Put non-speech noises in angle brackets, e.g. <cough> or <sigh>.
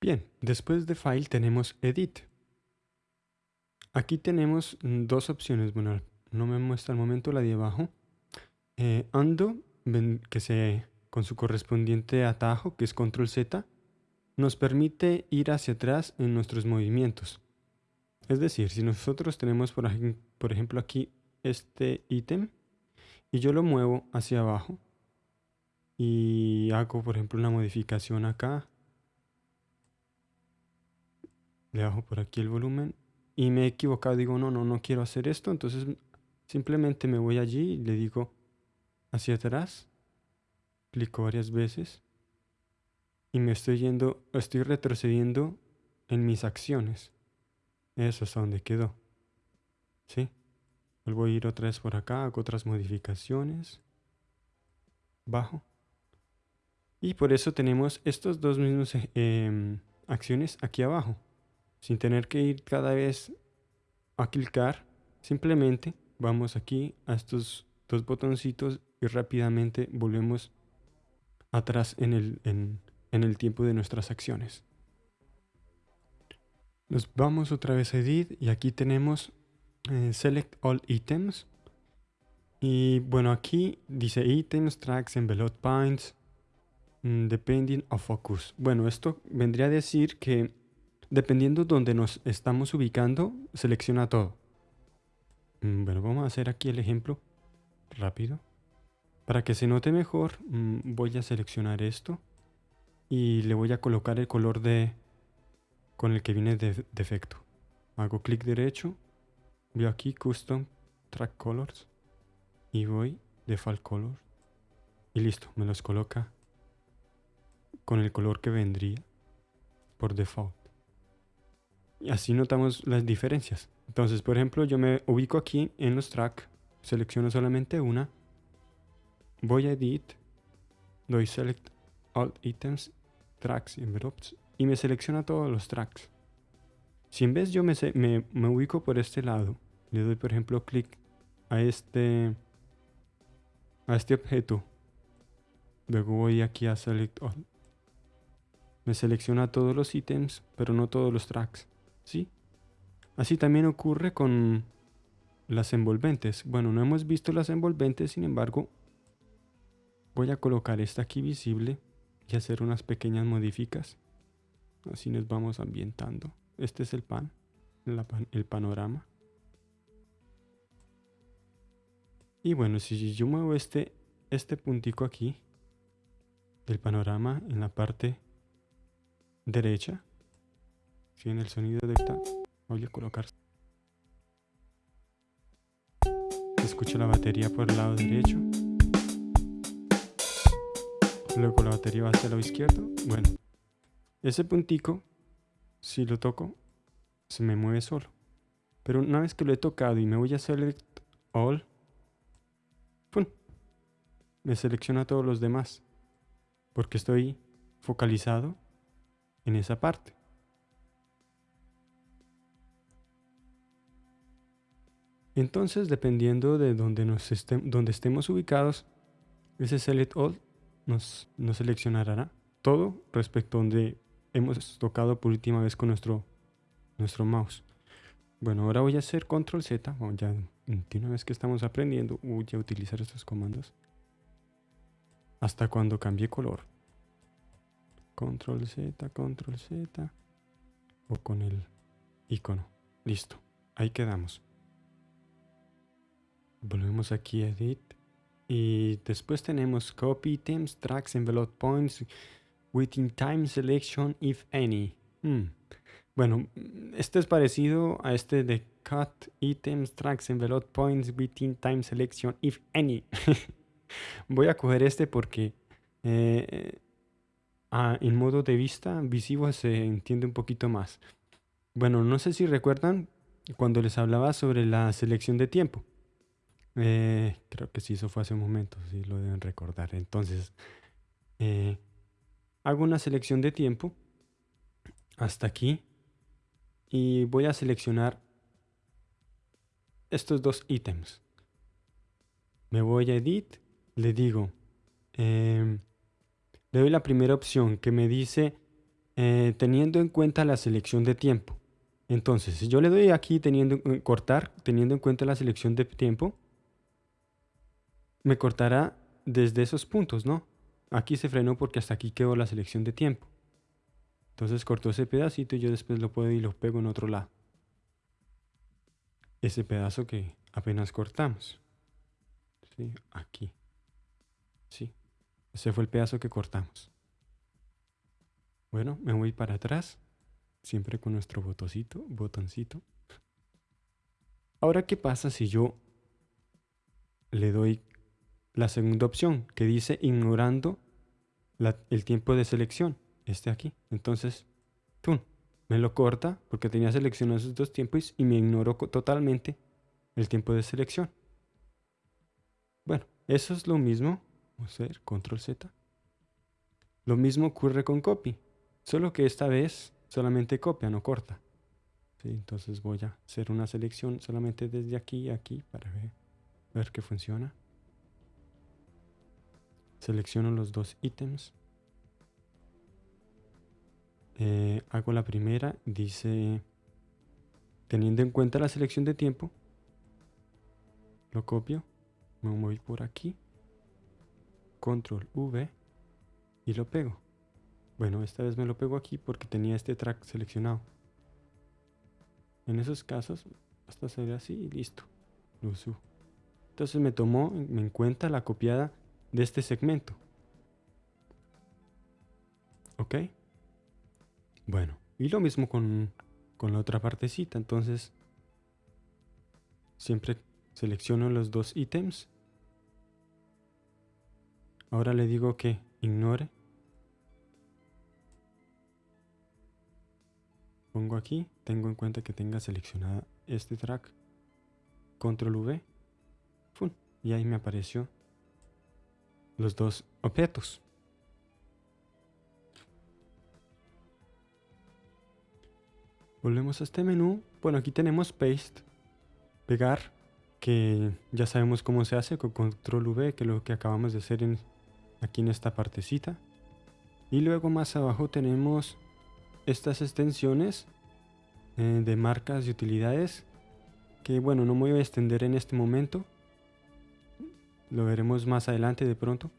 Bien, después de File tenemos Edit. Aquí tenemos dos opciones. Bueno, no me muestra al momento la de abajo. Eh, Undo, que se, con su correspondiente atajo, que es Control Z, nos permite ir hacia atrás en nuestros movimientos. Es decir, si nosotros tenemos, por, por ejemplo, aquí este ítem y yo lo muevo hacia abajo y hago, por ejemplo, una modificación acá le bajo por aquí el volumen y me he equivocado, digo, no, no, no quiero hacer esto, entonces simplemente me voy allí y le digo hacia atrás, clico varias veces y me estoy yendo, estoy retrocediendo en mis acciones. Eso es donde quedó. ¿Sí? Vuelvo a ir otra vez por acá, hago otras modificaciones. Bajo. Y por eso tenemos estos dos mismos eh, acciones aquí abajo sin tener que ir cada vez a clicar, simplemente vamos aquí a estos dos botoncitos y rápidamente volvemos atrás en el, en, el tiempo de nuestras acciones. Nos vamos otra vez a Edit y aquí tenemos eh, Select All Items. Y bueno, aquí dice Items, Tracks, Envelope Points, mm, Depending of Focus. Bueno, esto vendría a decir que Dependiendo donde nos estamos ubicando, selecciona todo. Mm, bueno, vamos a hacer aquí el ejemplo rápido. Para que se note mejor, mm, voy a seleccionar esto y le voy a colocar el color de con el que viene de defecto. Hago clic derecho, voy aquí Custom Track Colors y voy Default Color y listo, me los coloca con el color que vendría por default. Y así notamos las diferencias. Entonces, por ejemplo, yo me ubico aquí en los tracks, selecciono solamente una, voy a Edit, doy Select All Items, Tracks y Envelopes y me selecciona todos los tracks. Si en vez yo me, me, me ubico por este lado, le doy por ejemplo clic a este, a este objeto, luego voy aquí a Select All, me selecciona todos los ítems, pero no todos los tracks. ¿Sí? Así también ocurre con las envolventes. Bueno, no hemos visto las envolventes, sin embargo, voy a colocar esta aquí visible y hacer unas pequeñas modificas. Así nos vamos ambientando. Este es el pan, el panorama. Y bueno, si yo muevo este, este puntico aquí, del panorama en la parte derecha, si en el sonido detecta, voy a colocar. Escucho la batería por el lado derecho. Luego la batería va hacia el lado izquierdo. Bueno, ese puntico, si lo toco, se me mueve solo. Pero una vez que lo he tocado y me voy a select all, ¡pum! me selecciona todos los demás. Porque estoy focalizado en esa parte. Entonces, dependiendo de donde, nos donde estemos ubicados, ese Select All nos, nos seleccionará todo respecto a donde hemos tocado por última vez con nuestro, nuestro mouse. Bueno, ahora voy a hacer Control Z. ya una vez que estamos aprendiendo, voy a utilizar estos comandos hasta cuando cambie color. Control Z, Control Z o con el icono. Listo, ahí quedamos. Volvemos aquí a Edit. Y después tenemos Copy Items, Tracks, Envelope Points, Within Time Selection, if any. Hmm. Bueno, este es parecido a este de Cut Items, Tracks, Envelope Points, Within Time Selection, if any. <laughs> Voy a coger este porque eh, en modo de vista visivo se entiende un poquito más. Bueno, no sé si recuerdan cuando les hablaba sobre la selección de tiempo. Eh, creo que sí, eso fue hace un momento, sí lo deben recordar. Entonces, eh, hago una selección de tiempo hasta aquí y voy a seleccionar estos dos ítems. Me voy a Edit, le digo, em, le doy la primera opción que me dice eh, teniendo en cuenta la selección de tiempo. Entonces, si yo le doy aquí teniendo eh, cortar, teniendo en cuenta la selección de tiempo, me cortará desde esos puntos, ¿no? Aquí se frenó porque hasta aquí quedó la selección de tiempo. Entonces cortó ese pedacito y yo después lo puedo y lo pego en otro lado. Ese pedazo que apenas cortamos. ¿Sí? Aquí. Sí. Ese fue el pedazo que cortamos. Bueno, me voy para atrás. Siempre con nuestro botoncito, botoncito. Ahora, ¿qué pasa si yo le doy la segunda opción que dice ignorando el tiempo de selección? Este aquí. Entonces, ¡pum! me lo corta porque tenía seleccionados esos dos tiempos y me ignoró totalmente el tiempo de selección. Bueno, eso es lo mismo. Vamos a ver, control Z. Lo mismo ocurre con copy, solo que esta vez solamente copia, no corta. entonces voy a hacer una selección solamente desde aquí a aquí para ver, ver que funciona. Selecciono los dos ítems. Eh, hago la primera, dice, teniendo en cuenta la selección de tiempo, lo copio, me voy por aquí, control V y lo pego. Bueno, esta vez me lo pego aquí porque tenía este track seleccionado. En esos casos, hasta se ve así y listo. Lo subo. Entonces me tomó en cuenta la copiada de este segmento. ¿Ok? Bueno, y lo mismo con, con la otra partecita. Entonces, siempre selecciono los dos ítems. Ahora le digo que ignore pongo aquí, tengo en cuenta que tenga seleccionada este track, control V, y ahí me apareció los dos objetos. Volvemos a este menú. Bueno, aquí tenemos paste, pegar, que ya sabemos cómo se hace con control V, que es lo que acabamos de hacer en, aquí en esta partecita. Y luego más abajo tenemos estas extensiones eh, de marcas y utilidades que bueno no me voy a extender en este momento lo veremos más adelante de pronto